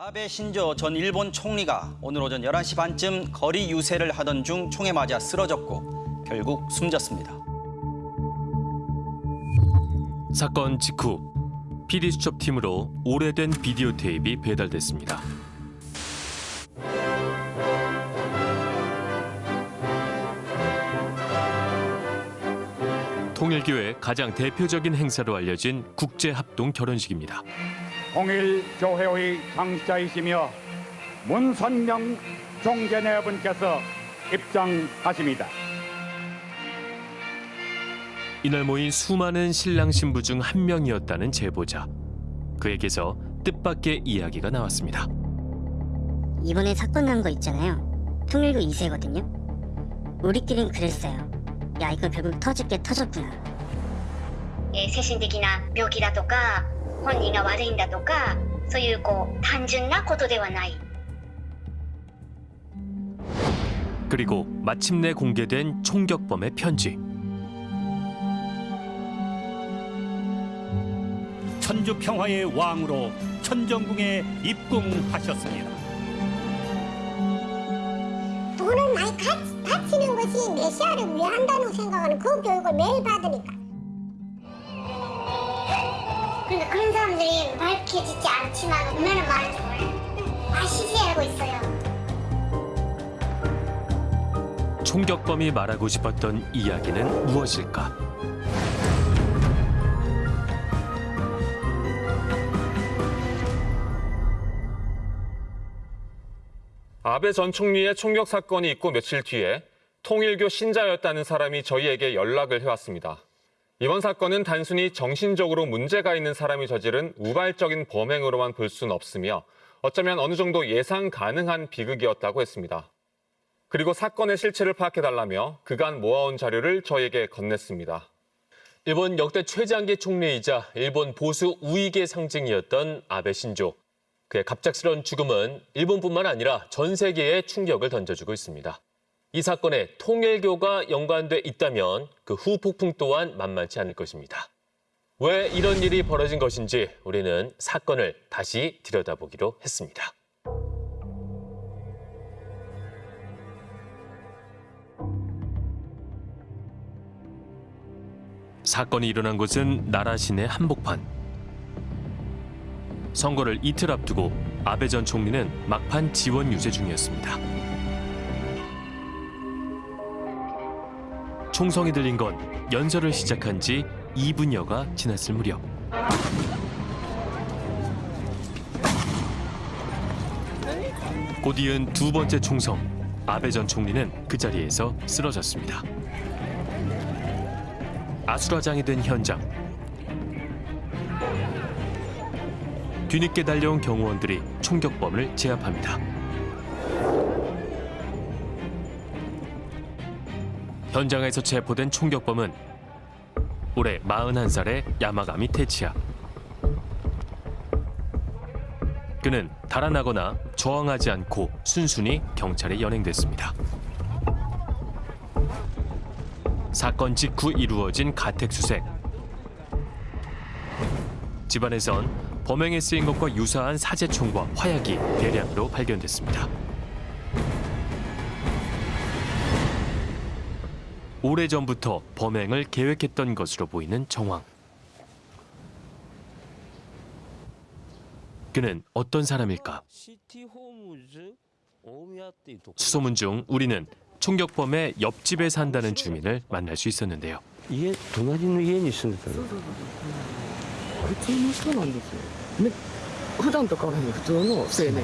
아베 신조 전 일본 총리가 오늘 오전 11시 반쯤 거리 유세를 하던 중 총에 맞아 쓰러졌고 결국 숨졌습니다. 사건 직후 PD 수첩팀으로 오래된 비디오 테이프가 배달됐습니다. 통일교의 가장 대표적인 행사로 알려진 국제합동 결혼식입니다. 통일교회의 창시자이시며 문선명 종제네분께서 입장하십니다. 이날 모인 수많은 신랑 신부 중 한 명이었다는 제보자. 그에게서 뜻밖의 이야기가 나왔습니다. 이번에 사건 난 거 있잖아요. 통일교 2세거든요. 우리끼린 그랬어요. 야 이거 결국 터질 게 터졌구나. 예, 세신득이나 묘기라도가 本人が悪いんだとかそういうこう単純なことではない 그리고 마침내 공개된 총격범의 편지. 천주 평화의 왕으로 천정궁에 입궁하셨습니다. 돈을 많이 가, 바치는 것이 메시아를 위한다는 생각하는 그 교육을 매일 받으니까. 그러니까 그런 사람들이 밝혀지지 않지만 얼마나 많은지 몰라요 있어요 총격범이 말하고 싶었던 이야기는 무엇일까? 아베 전 총리의 총격 사건이 있고 며칠 뒤에 통일교 신자였다는 사람이 저희에게 연락을 해왔습니다. 이번 사건은 단순히 정신적으로 문제가 있는 사람이 저지른 우발적인 범행으로만 볼 수는 없으며 어쩌면 어느 정도 예상 가능한 비극이었다고 했습니다. 그리고 사건의 실체를 파악해달라며 그간 모아온 자료를 저에게 건넸습니다. 일본 역대 최장기 총리이자 일본 보수 우익의 상징이었던 아베 신조. 그의 갑작스러운 죽음은 일본뿐만 아니라 전 세계에 충격을 던져주고 있습니다. 이 사건에 통일교가 연관돼 있다면 그 후폭풍 또한 만만치 않을 것입니다. 왜 이런 일이 벌어진 것인지 우리는 사건을 다시 들여다보기로 했습니다. 사건이 일어난 곳은 나라 시내 한복판. 선거를 이틀 앞두고 아베 전 총리는 막판 지원 유세 중이었습니다. 총성이 들린 건 연설을 시작한 지 2분여가 지났을 무렵. 곧 이은 두 번째 총성, 아베 전 총리는 그 자리에서 쓰러졌습니다. 아수라장이 된 현장. 뒤늦게 달려온 경호원들이 총격범을 제압합니다. 현장에서 체포된 총격범은 올해 41살의 야마가미 테치야. 그는 달아나거나 저항하지 않고 순순히 경찰에 연행됐습니다. 사건 직후 이루어진 가택 수색. 집안에선 범행에 쓰인 것과 유사한 사제총과 화약이 대량으로 발견됐습니다. 오래전부터 범행을 계획했던 것으로 보이는 정황. 그는 어떤 사람일까? 수소문 중 우리는 총격범의 옆집에 산다는 주민을 만날 수 있었는데요. 家隣の家に住んでたの普通の人なんですよ、ね、普段と変わらない普通の青年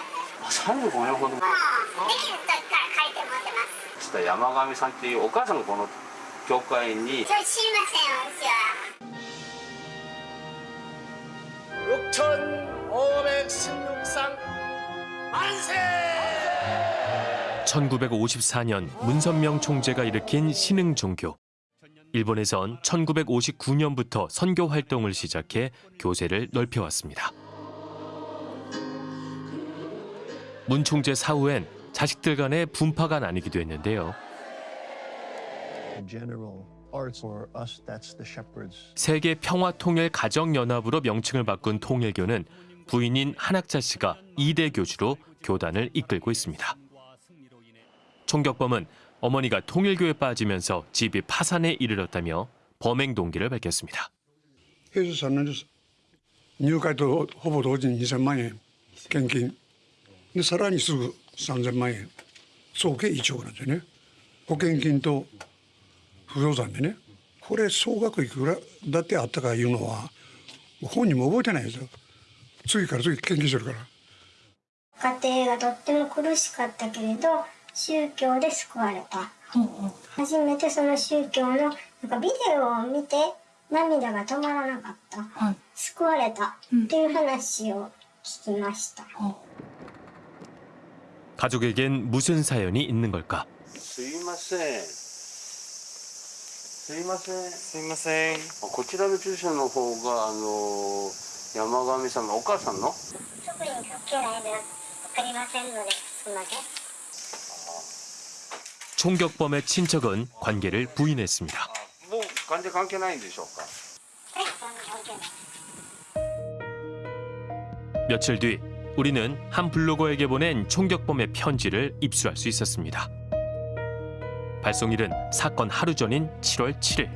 35年ほどもうできる時から書いてもらってますつった山上さんっていうお母さんがこの教会にそれ知りません私は 6,516상 만세! 1954년 문선명 총재가 일으킨 신흥 종교. 일본에선 1959년부터 선교 활동을 시작해 교세를 넓혀왔습니다. 문 총재 사후엔 자식들 간의 분파가 나뉘기도 했는데요. 세계 평화통일가정연합으로 명칭을 바꾼 통일교는 부인인 한학자 씨가 이대 교주로 교단을 이끌고 있습니다. 총격범은 어머니가 통일교에 빠지면서 집이 파산에 이르렀다며 범행 동기를 밝혔습니다. 해수사는 뉴가도 후보 도진 이산만에 경기 でさらにすぐ3000万円。総計1億なんですよね。保険金と不動産でね。これ総額いくらだってあったかいうのは本人も覚えてないですよ。次から次献金してるから。家庭がとっても苦しかったけれど宗教で救われた、初めてその宗教のなんかビデオを見て涙が止まらなかった、救われたっていう話を聞きました、 가족에겐 무슨 사연이 있는 걸까? すいませんすいませんすいませんこちらの住所の方があの山上さんのお母さんの特に関係ないので分かりませんのですみません 총격범의 친척은 관계를 부인했습니다. もう完全関係ないんでしょうか 며칠 뒤 우리는 한 블로거에게 보낸 총격범의 편지를 입수할 수 있었습니다. 발송일은 사건 하루 전인 7월 7일.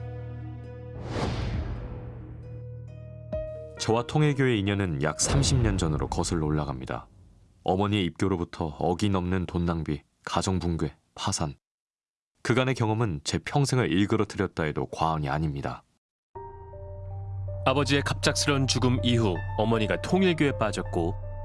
저와 통일교의 인연은 약 30년 전으로 거슬러 올라갑니다. 어머니의 입교로부터 어기넘는 돈 낭비, 가정 붕괴, 파산. 그간의 경험은 제 평생을 일그러뜨렸다 해도 과언이 아닙니다. 아버지의 갑작스런 죽음 이후 어머니가 통일교에 빠졌고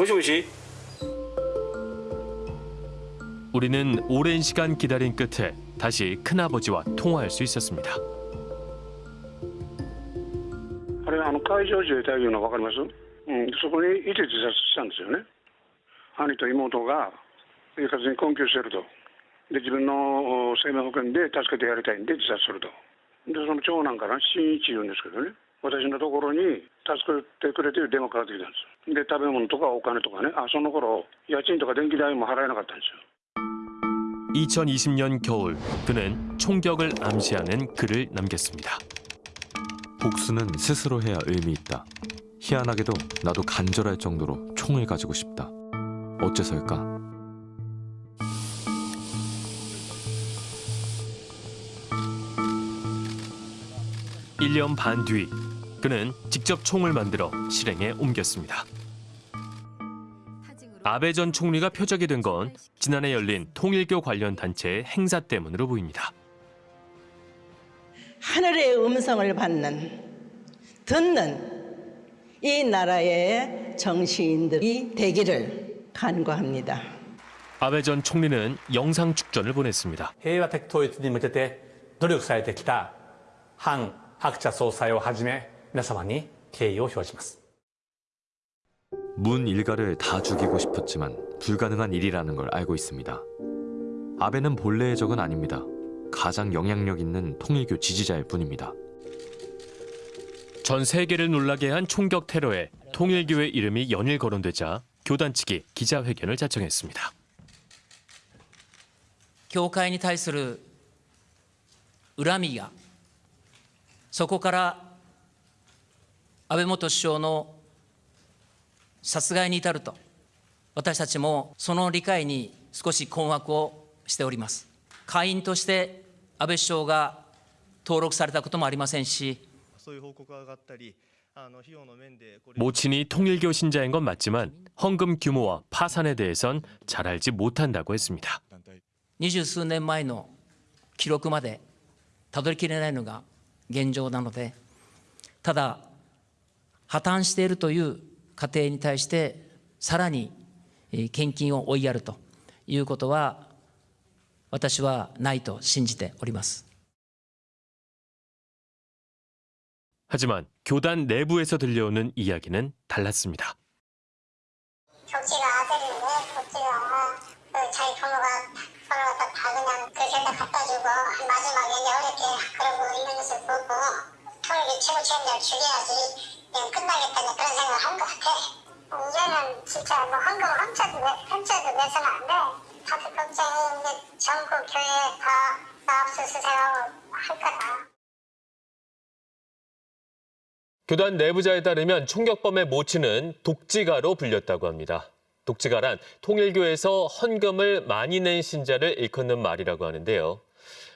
はいもしもし 우리는 오랜 시간 기다린 끝에 다시 큰아버지와 통화할 수 있었습니다. あれあの海上自衛隊いうの分かります、うん、そこにいて自殺したんですよね兄と妹が生活に困窮してるとで自分のお生命保険で助けてやりたいんで自殺するとでその長男から新一言うんですけどね私のところに助けてくれていう電話かかってきたんです で食べ物とかお金とかねあその頃家賃とか電気代も払えなかったんですよ 2020년 겨울 그는 총격을 암시하는 글을 남겼습니다. 복수는 스스로 해야 의미 있다. 희한하게도 나도 간절할 정도로 총을 가지고 싶다. 어째서일까? 일 년 반 뒤 그는 직접 총을 만들어 실행에 옮겼습니다. 아베 전 총리가 표적이 된 건 지난해 열린 통일교 관련 단체의 행사 때문으로 보입니다. 하늘의 음성을 받는 듣는 이 나라의 정치인들이 되기를 간구합니다. 아베 전 총리는 영상 축전을 보냈습니다. 平和的統一に向けて努力されてきた韓白茶総裁をはじめ 皆様に敬意を表します 문 일가를 다 죽이고 싶었지만 불가능한 일이라는 걸 알고 있습니다. 아베는 본래의 적은 아닙니다. 가장 영향력 있는 통일교 지지자일 뿐입니다. 전 세계를 놀라게 한 총격 테러에 통일교회 이름이 연일 거론되자 교단 측이 기자회견을 자청했습니다. 教会に対する恨みがそこから 安倍元首相の殺害に至ると私たちもその理解に少し困惑をしております会員として安倍首相が登録されたこともありませんし 모친이 통일교 신자인 건 맞지만 헌금 규모와 파산에 대해선 잘 알지 못한다고 했습니다. 二十数年前の記録までたどりきれないのが現状なのでただ 破綻しているという家庭に対してさらにえー献金を追いやるということは私はないと信じております 하지만 교단 내부에서 들려오는 이야기는 달랐습니다. 격지가 아들인데 격지가 그 자기 부모가 서로 갖다 다 그냥 그 세다 갖다 주고 마지막에 이제 어렵게 그러고 있는 것을 보고 통일교 최고 책임자를 죽여야지 그냥 끝나겠다 이제 그런 생각을 한 것 같아. 이제는 진짜 뭐 훔쳐도 내- 훔쳐도 내서는 안 돼. 다들 걱정이 이제 전국 교회 다 압수수색하고 할 거다. 교단 내부자에 따르면 총격범의 모친은 독지가로 불렸다고 합니다. 독지가란 통일교에서 헌금을 많이 낸 신자를 일컫는 말이라고 하는데요.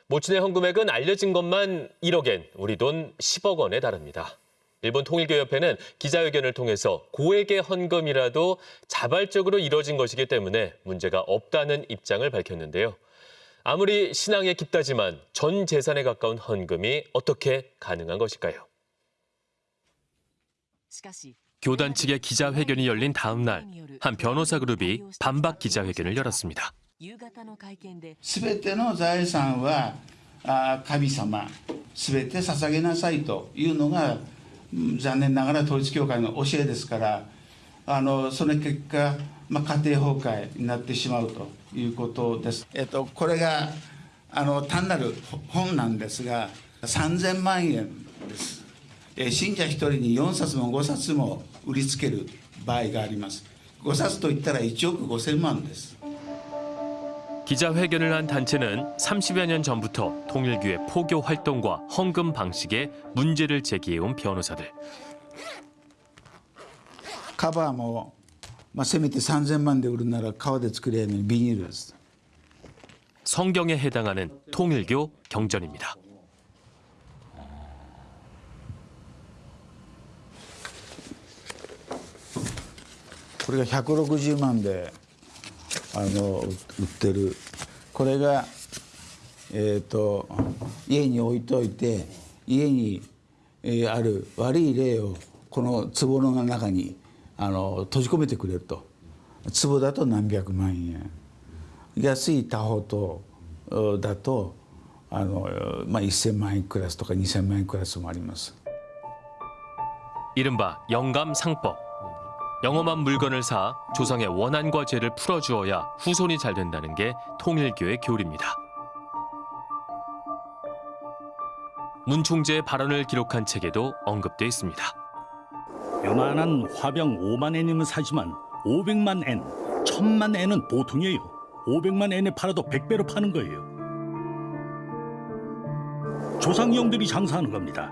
모친의 헌금액은 알려진 것만 1억엔, 우리 돈 10억 원에 달합니다. 일본 통일교협회는 기자회견을 통해서 고액의 헌금이라도 자발적으로 이뤄진 것이기 때문에 문제가 없다는 입장을 밝혔는데요. 아무리 신앙에 깊다지만 전 재산에 가까운 헌금이 어떻게 가능한 것일까요? 교단 측의 기자회견이 열린 다음 날 한 변호사 그룹이 반박 기자회견을 열었습니다. すべての財産はあ神様すべて捧げなさいというのがうん 残念ながら統一教会の教えですからあのその結果、まあ、家庭崩壊になってしまうということです。えっと、これがあの単なる本なんですが3000万円です。え信者1人に4冊も5冊も売りつける場合があります。5冊といったら1億5000万です。 기자회견을 한 단체는 30여 년 전부터 통일교의 포교 활동과 헌금 방식에 문제를 제기해온 변호사들. カバーも、まあ、せめて3000万で売るなら革で作れるのにビニールです。 성경에 해당하는 통일교 경전입니다. これが160万で あの売ってるこれが、えー、と家に置いといて家に、えーある悪い霊をこの壺の中にあの閉じ込めてくれると壺だと何百万円安い他方とおだとあの、まあ、1,000万円クラスとか2,000万円クラスもあります。 이른바 영감상법. 영험한 물건을 사 조상의 원한과 죄를 풀어주어야 후손이 잘 된다는 게 통일교의 교리입니다. 문 총재의 발언을 기록한 책에도 언급돼 있습니다. 요만한 화병 5만 엔이면 사지만 500만 엔, 1000만 엔은 보통이에요. 500만 엔에 팔아도 100배로 파는 거예요. 조상형들이 장사하는 겁니다.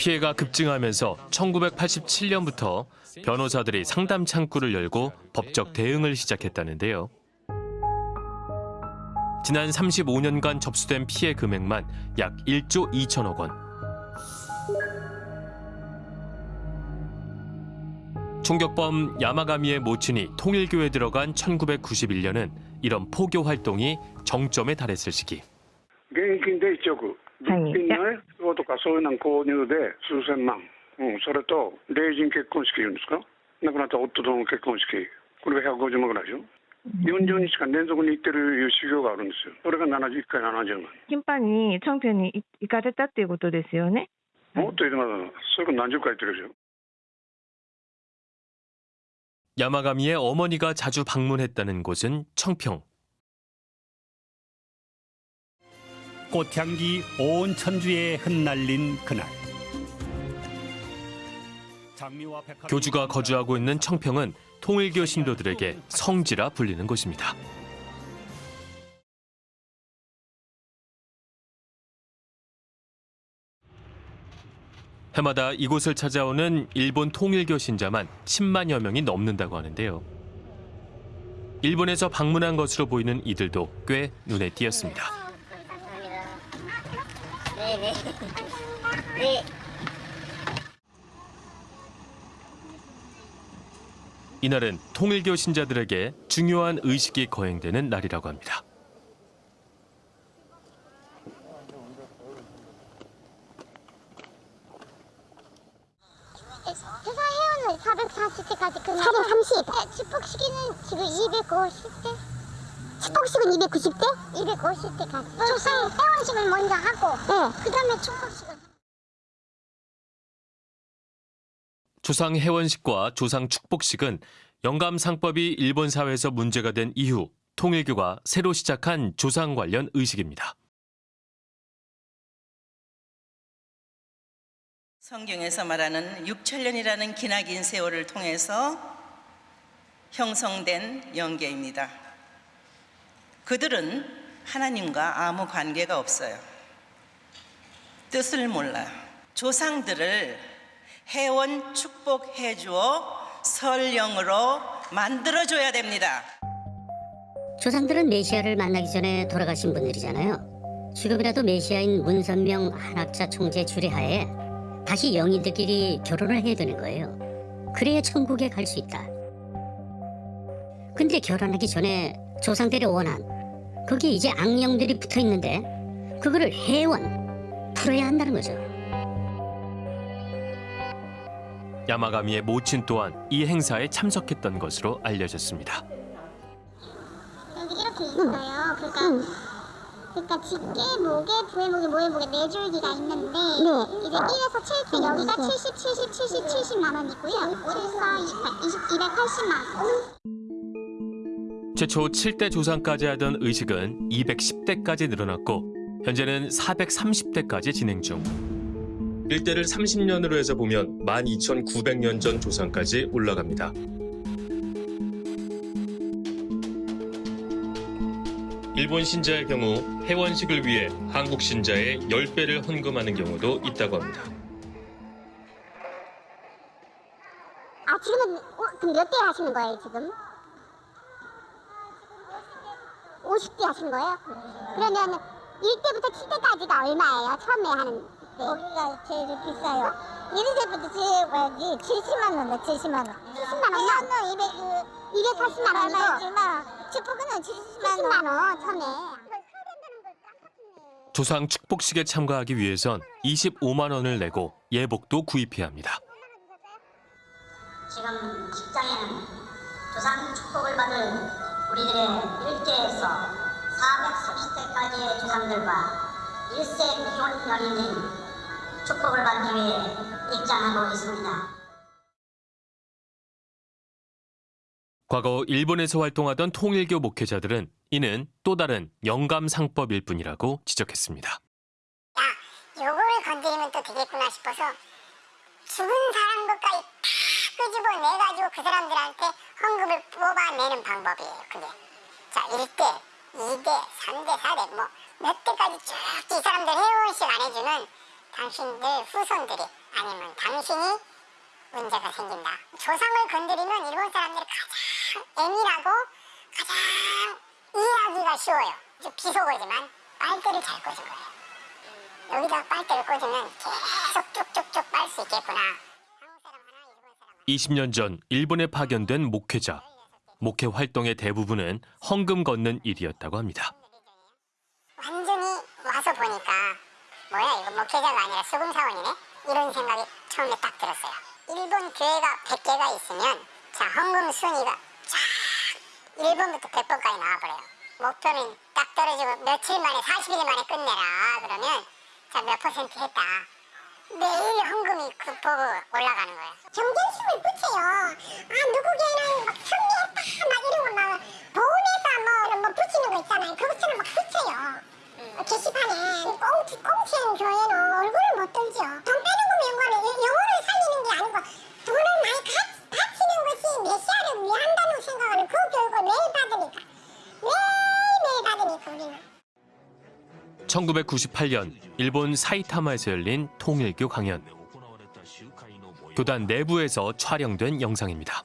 피해가 급증하면서 1987년부터 변호사들이 상담 창구를 열고 법적 대응을 시작했다는데요. 지난 35년간 접수된 피해 금액만 약 1조 2천억 원. 총격범 야마가미의 모친이 통일교에 들어간 1991년은 이런 포교 활동이 정점에 달했을 시기. 物品のね、壺とかそういうの購入で数千万、うん、それと、霊人結婚式言うんですか、亡くなった夫との結婚式、これが150万ぐらいでしょ。40日間連続に行ってるいう修行があるんですよ。それが71回70万。頻繁にチョンピョンに行かれたっていうことですよね。もっと言ってます。それから何十回行ってるでしょ。 야마가미의 어머니가 자주 방문했다는 곳은 청평. 꽃향기 온 천주에 흩날린 그날. 교주가 거주하고 있는 청평은 통일교 신도들에게 성지라 불리는 곳입니다. 해마다 이곳을 찾아오는 일본 통일교 신자만 10만여 명이 넘는다고 하는데요. 일본에서 방문한 것으로 보이는 이들도 꽤 눈에 띄었습니다. 네네. 네. 이날은 통일교 신자들에게 중요한 의식이 거행되는 날이라고 합니다. 회사 회원은 440대까지 끝나 430? 네, 축복식은 지금 250대 축복식은 290대? 250대까지 조상 회원식을 먼저 하고 네. 그 다음에 축복식을 조상 해원식과 조상 축복식은 영감 상법이 일본 사회에서 문제가 된 이후 통일교가 새로 시작한 조상 관련 의식입니다. 성경에서 말하는 6천년이라는 기나긴 세월을 통해서 형성된 영계입니다. 그들은 하나님과 아무 관계가 없어요. 뜻을 몰라요. 조상들을 해원 축복해 주어 설령으로 만들어 줘야 됩니다. 조상들은 메시아를 만나기 전에 돌아가신 분들이잖아요. 지금이라도 메시아인 문선명 한학자 총재 주례하에 다시 영인들끼리 결혼을 해야 되는 거예요. 그래야 천국에 갈 수 있다. 근데 결혼하기 전에 조상들의 원한, 거기에 이제 악령들이 붙어 있는데 그거를 해원, 풀어야 한다는 거죠. 야마가미의 모친 또한 이 행사에 참석했던 것으로 알려졌습니다. 여기 이렇게 있어요. 그러니까 그러니까 직계, 목에, 부해목에, 모해목에 네 줄기가 있는데 이제 1에서 7대 여기가 70, 70, 70, 70만 원 있고요. 74, 28, 20, 280만 원. 최초 7대 조상까지 하던 의식은 210대까지 늘어났고 현재는 430대까지 진행 중. 일대를 30년으로 해서 보면 12,900년 전 조상까지 올라갑니다. 일본 신자의 경우 해원식을 위해 한국 신자의 10배를 헌금하는 경우도 있다고 합니다. 아 지금은 어, 그럼 몇 대 하시는 거예요 지금? 50대 하시는 거예요? 그러면 1대부터 7대까지가 얼마예요? 처음에 하는 거기가 제일 비싸요 1대부터 제일 뭐지 70만 원에 70만 원 70만 원? 200, 280만 원이고 축복은 70만 원 처음에 조상 축복식에 참가하기 위해선 25만 원을 내고 예복도 구입해야 합니다. 지금 직장에는 조상 축복을 받을 우리들의 일대에서 430대까지의 조상들과 일세 기혼 연인인 축복을 받기 위해 입장하고 있습니다. 과거 일본에서 활동하던 통일교 목회자들은 이는 또 다른 영감상법일 뿐이라고 지적했습니다. 요걸 건드리면 또 되겠구나 싶어서 죽은 사람 것까지 다 끄집어내가지고 그 사람들한테 헌금을 뽑아내는 방법이에요 그게 자 1대, 2대, 3대, 4대 뭐 몇 대까지 쭉 이 사람들 회원식 안 해주면 당신들 후손들이 아니면 당신이 문제가 생긴다. 조상을 건드리면 일본 사람들이 가장 애밀하고 가장 이해하기가 쉬워요. 좀 비속어지만 빨대를 잘 꽂은 거예요. 여기다 빨대를 꽂으면 계속 쭉쭉쭉 빨 수 있겠구나. 20년 전 일본에 파견된 목회자. 목회 활동의 대부분은 헌금 걷는 일이었다고 합니다. 완전히 와서 보니까 뭐야 이거 목회자가 아니라 수금 사원이네? 이런 생각이 처음에 딱 들었어요. 일본 교회가 100개가 있으면 자 헌금 순위가 쫙 1번부터 100번까지 나와버려요. 목표는 딱 떨어지고 며칠 만에 40일 만에 끝내라 그러면 자 몇 퍼센트 했다. 매일 헌금이 그 보고 올라가는 거예요. 경쟁심을 붙여요. 아 누구 교회는 막 승리 1998년 일본 사이타마에서 열린 통일교 강연. 교단 내부에서 촬영된 영상입니다.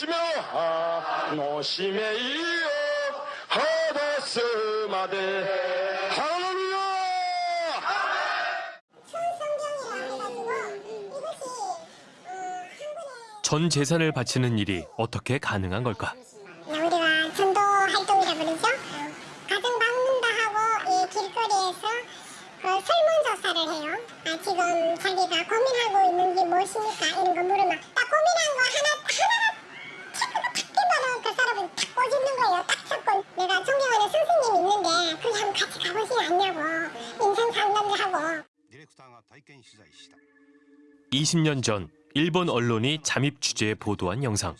노시며 하 노시메 이요 하다스 마데 할렐루야 전 재산을 바치는 일이 어떻게 가능한 걸까? 네, 우리가 전도 활동이라 부르죠. 가정 방문도 하고 이 길거리에서 어, 설문조사를 해요. 아, 지금 자기가 고민하고 있는 게 무엇입니까? 이런 거 물으면 딱 고민한 거 하나 하나 떼면은 그 사람은 탁 꼬집는 거예요. 딱 잡고 내가 존경하는 선생님이 있는데 거기 한번 같이 가보시지 않냐고 인생 상담도 하고 20년 전 일본 언론이 잠입 취재에 보도한 영상.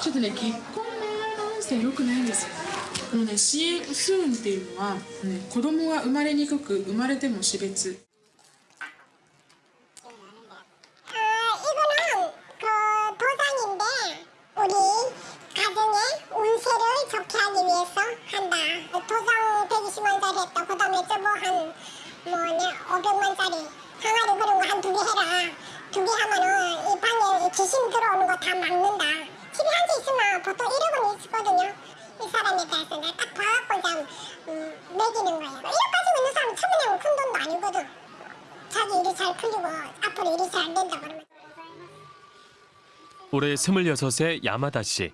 ちょっとね結婚のして良くないんですよこのねシースーンっていうのは、ね、子供が生まれにくく生まれても死別 위해서 한다. 도장 120만짜리 했다. 그 다음에 저거 한, 뭐, 네, 500만짜리 항아리 그런 거 한 두 개 해라. 두 개 하면은 이 방에 귀신 들어오는 거 다 막는다. 집에 한 개 있으면 보통 1억은 있거든요. 이 사람에 대해서 내가 딱 봐갖고 그냥 음, 매기는 거예요. 1억 가지고 있는 사람 처분하면 큰 돈도 아니거든. 자기 일이 잘 풀리고 앞으로 일이 잘 된다 그러면 올해 26세 야마다 씨.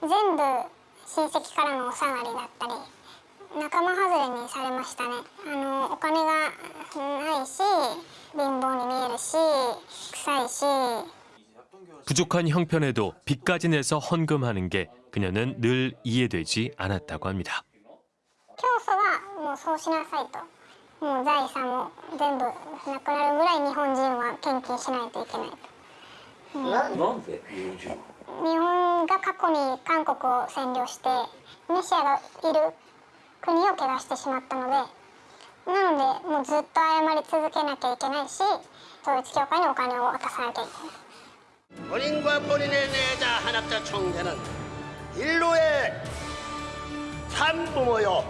全部親戚からのお下がりだったり仲間外れにされましたねあのお金がないし貧乏に見えるし臭いし 부족한 형편에도 빚까지 내서 헌금하는 게 그녀는 늘 이해되지 않았다고 합니다. 教祖はもうそうしなさいともう財産も全部なくなるぐらい日本人は献金しないといけないと、うんなんで日本人日 本が過去に韓国を占領してメシアがいる国を汚してしまったのでなのでもうずっと謝り続けなきゃいけないし統一教会にお金を渡さなきゃいけない 본인과 본인의 내자 한학자 총재는 인류의 산부모요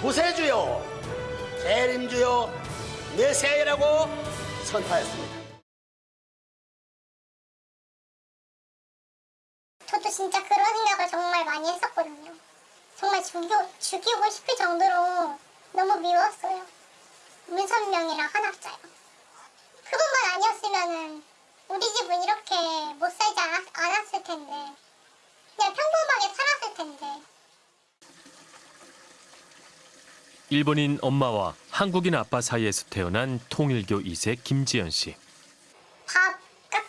구세주요 재림주요 메시아라고 선포했습니다. 진짜 그런 생각을 정말 많이 했었거든요. 정말 죽이, 죽이고 싶을 정도로 너무 미웠어요. 문선명이랑 한학자요. 그것만 아니었으면은 우리 집은 이렇게 못 살지 않았, 않았을 텐데 그냥 평범하게 살았을 텐데 일본인 엄마와 한국인 아빠 사이에서 태어난 통일교 2세 김지연 씨. 밥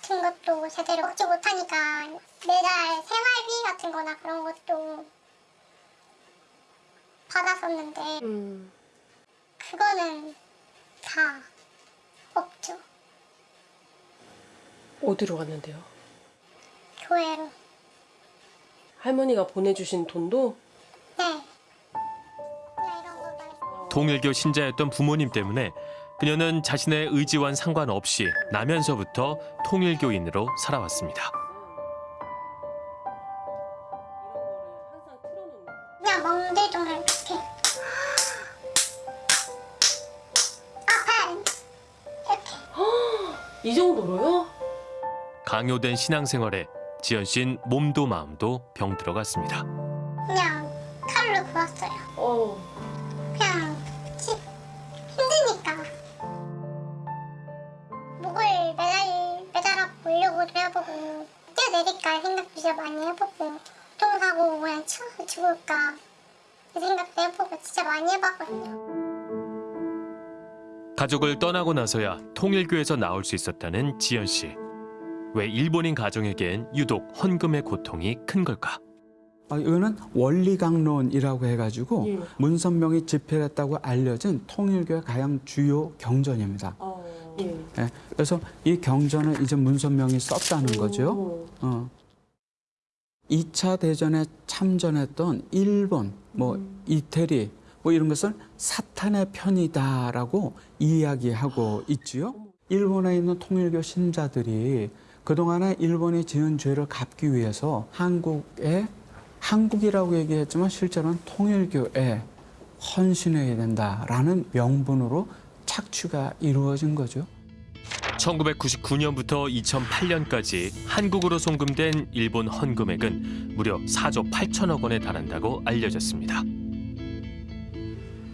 같은 것도 제대로 먹지 못하니까 매달 생활비 같은 거나 그런 것도 받았었는데 그거는 다 없죠. 어디로 갔는데요? 교회로. 할머니가 보내주신 돈도 네. 통일교 신자였던 부모님 때문에 그녀는 자신의 의지와는 상관없이 나면서부터 통일교인으로 살아왔습니다. 그냥 멍들동을 이렇게 아파 이 정도로요? 강요된 신앙생활에 지연 씨는 몸도 마음도 병들어갔습니다. 그냥 칼로 구웠어요. 그 많이 해봤거든요. 가족을 떠나고 나서야 통일교에서 나올 수 있었다는 지연 씨. 왜 일본인 가정에겐 유독 헌금의 고통이 큰 걸까? 아, 이거는 원리강론이라고 해가지고 예. 문선명이 집필했다고 알려진 통일교의 가장 주요 경전입니다. 예. 예, 그래서 이 경전을 이제 문선명이 썼다는 거죠. 어. 2차 대전에 참전했던 일본, 뭐 이태리, 뭐 이런 것을 사탄의 편이다라고 이야기하고 있지요. 일본에 있는 통일교 신자들이 그동안에 일본이 지은 죄를 갚기 위해서 한국에 한국이라고 얘기했지만 실제로는 통일교에 헌신해야 된다라는 명분으로 착취가 이루어진 거죠. 1999년부터 2008년까지 한국으로 송금된 일본 헌금액은 무려 4조 8천억 원에 달한다고 알려졌습니다.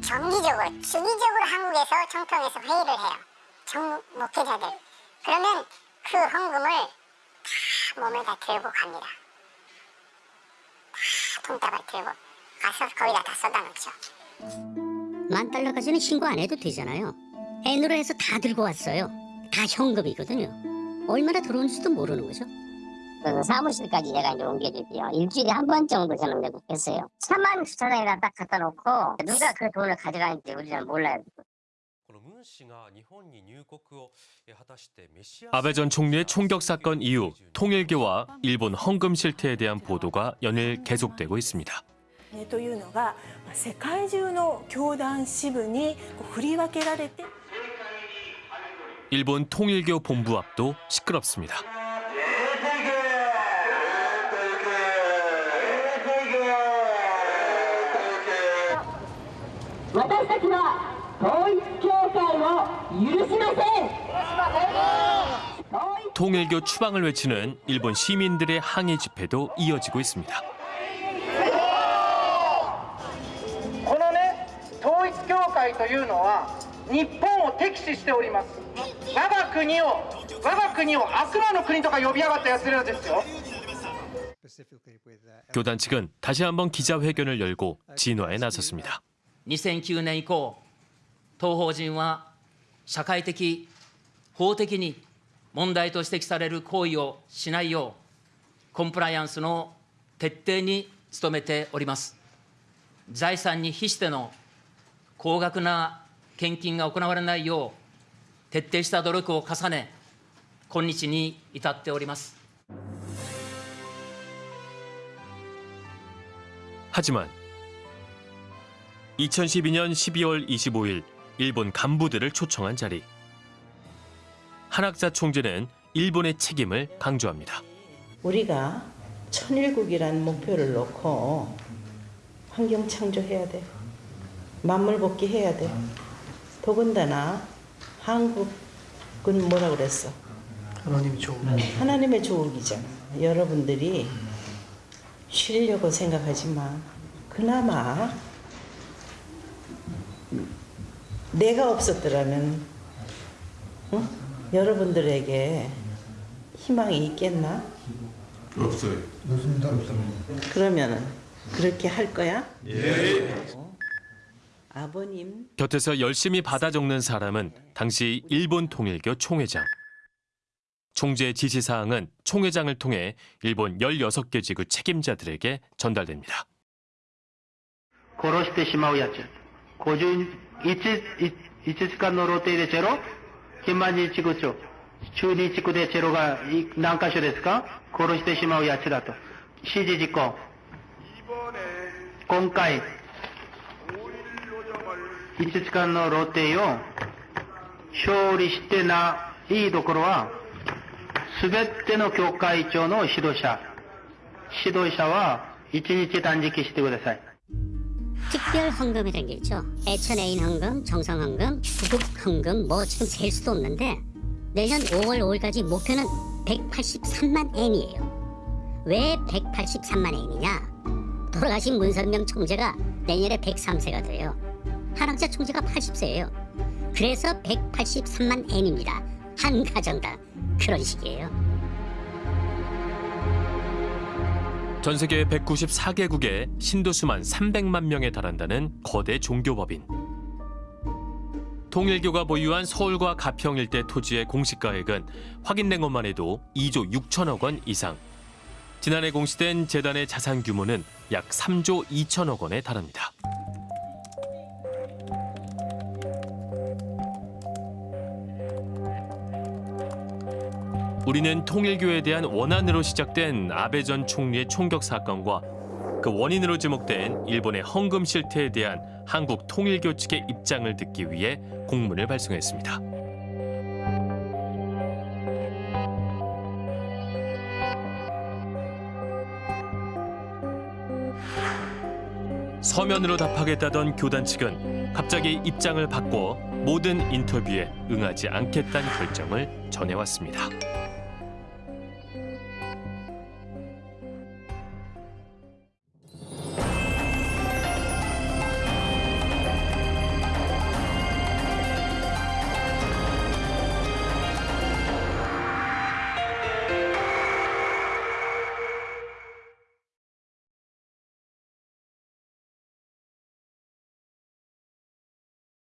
정기적으로 주기적으로 한국에서 정통에서 회의를 해요. 정 목회자들. 그러면 그 헌금을 다 몸에 다 들고 갑니다. 다 돈다발 들고 가서 거기다 다 쏟아놓죠. 만 달러까지는 신고 안 해도 되잖아요. N으로 해서 다 들고 왔어요. 다 현금이거든요. 얼마나 들어온지도 모르는 거죠. 그래서 사무실까지 제가 이제 옮겨줄게요. 일주일에 한 번 정도 저는 매국했어요. 차만 주차장에다 딱 갖다 놓고 누가 그 돈을 가져가는지 우리는 몰라요. 아베 전 총리의 총격 사건 이후 통일교와 일본 헌금 실태에 대한 보도가 연일 계속되고 있습니다. というのがまあ世界中の教団支部にこう振り分けられて 일본 통일교 본부 앞도 시끄럽습니다. 私たちは統一教会を許しません 통일교 추방을 외치는 일본 시민들의 항의 집회도 이어지고 있습니다. このね統一教会というのは日本を敵視しております我が国を我が国を悪魔の国とか呼びやがった奴らですよ 교단 측은 다시 한번 기자회견을 열고 진화에 나섰습니다. 2009年以降、当法人は社会的、法的に問題と指摘される行為をしないよう、コンプライアンスの徹底に努めております。財産に比しての高額な献金が行われないよう、徹底した努力を重ね、今日に至っております。 하지만 2012년 12월 25일 일본 간부들을 초청한 자리. 한학자 총재는 일본의 책임을 강조합니다. 우리가 천일국이라는 목표를 놓고 환경 창조해야 돼. 만물 복귀해야 돼. 더군다나 한국은 뭐라 그랬어? 하나님 조국. 하나님의 조국이잖아. 여러분들이 쉬려고 생각하지만 그나마 내가 없었더라면 응? 여러분들에게 희망이 있겠나? 없어요. 없습니다. 없습니다. 그러면은 그렇게 할 거야? 예. 아버님 곁에서 열심히 받아 적는 사람은 당시 일본 통일교 총회장. 총재 지시사항은 총회장을 통해 일본 16개 지구 책임자들에게 전달됩니다. 殺してしまうやつ。 51時間の露呈でチェロ？金満日地区長。中日地区でチェロがい何箇所ですか？殺してしまうやつだと。指示実行。今回、1時間の露呈を勝利してないところは、すべての教会長の指導者。指導者は1日断食してください。 특별 헌금이라는 게 있죠. 애천 애인 헌금, 정성 헌금, 구급 헌금 뭐 지금 셀 수도 없는데 내년 5월 5일까지 목표는 183만 엔이에요. 왜 183만 엔이냐? 돌아가신 문선명 총재가 내년에 103세가 돼요. 한학자 총재가 80세예요. 그래서 183만 엔입니다. 한 가정당 그런 식이에요. 전 세계 194개국에 신도수만 300만 명에 달한다는 거대 종교법인. 통일교가 보유한 서울과 가평 일대 토지의 공시가액은 확인된 것만 해도 2조 6천억 원 이상. 지난해 공시된 재단의 자산 규모는 약 3조 2천억 원에 달합니다. 우리는 통일교에 대한 원한으로 시작된 아베 전 총리의 총격 사건과 그 원인으로 지목된 일본의 헌금 실태에 대한 한국 통일교 측의 입장을 듣기 위해 공문을 발송했습니다. 서면으로 답하겠다던 교단 측은 갑자기 입장을 바꿔 모든 인터뷰에 응하지 않겠다는 결정을 전해왔습니다.